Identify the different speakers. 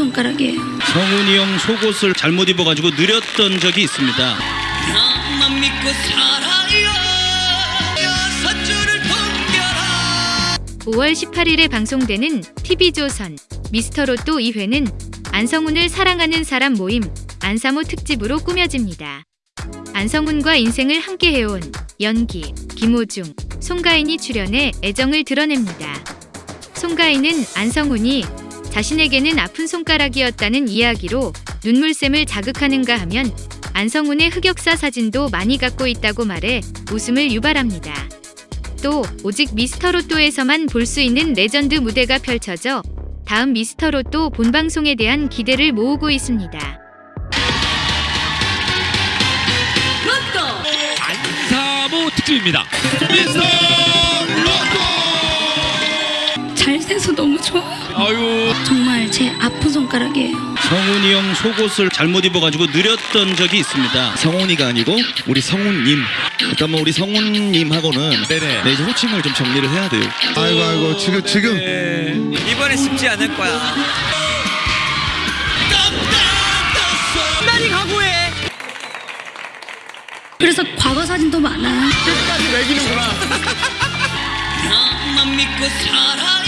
Speaker 1: 손가락이에요.
Speaker 2: 성훈이 형 속옷을 잘못 입어가지고 느렸던 적이 있습니다.
Speaker 3: 나만 믿고 살아요 여섯 줄을 동겨라
Speaker 4: 5월 18일에 방송되는 TV조선 미스터로또 2회는 안성훈을 사랑하는 사람 모임 안사모 특집으로 꾸며집니다. 안성훈과 인생을 함께 해온 연기, 김호중, 송가인이 출연해 애정을 드러냅니다. 송가인은 안성훈이 자신에게는 아픈 손가락이었다는 이야기로 눈물샘을 자극하는가 하면 안성훈의 흑역사 사진도 많이 갖고 있다고 말해 웃음을 유발합니다. 또 오직 미스터로또에서만 볼 수 있는 레전드 무대가 펼쳐져 다음 미스터로또 본방송에 대한 기대를 모으고 있습니다.
Speaker 5: 안사모 특집입니다. 미스터
Speaker 1: 좋아요.
Speaker 5: 아유
Speaker 1: 정말 제 아픈 손가락이에요.
Speaker 2: 성훈이 형 속옷을 잘못 입어가지고 느렸던 적이 있습니다.
Speaker 6: 성훈이가 아니고 우리 성훈님. 일단 뭐 우리 성훈님하고는
Speaker 5: 네네.
Speaker 6: 네, 이제 호칭을 좀 정리를 해야 돼요.
Speaker 7: 아이고 아이고 지금 지금
Speaker 3: 이번에 쉽지 않을 거야
Speaker 1: 그래서 과거 사진도 많아요.
Speaker 3: 나만 믿고 살아요